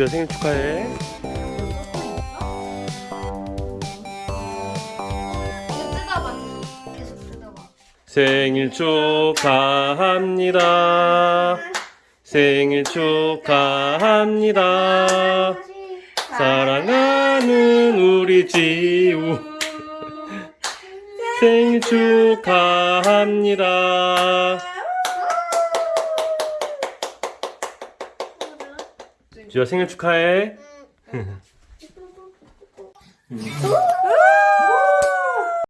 지우야 생일 축하해. 생일 축하합니다. 생일 축하합니다. 사랑하는 우리 지우. 생일 축하합니다. 지우야 생일 축하해. 우와!